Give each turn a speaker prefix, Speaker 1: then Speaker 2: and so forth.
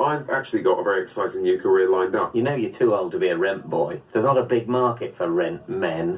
Speaker 1: I've actually got a very exciting new career lined up.
Speaker 2: You know you're too old to be a rent boy. There's not a big market for rent men.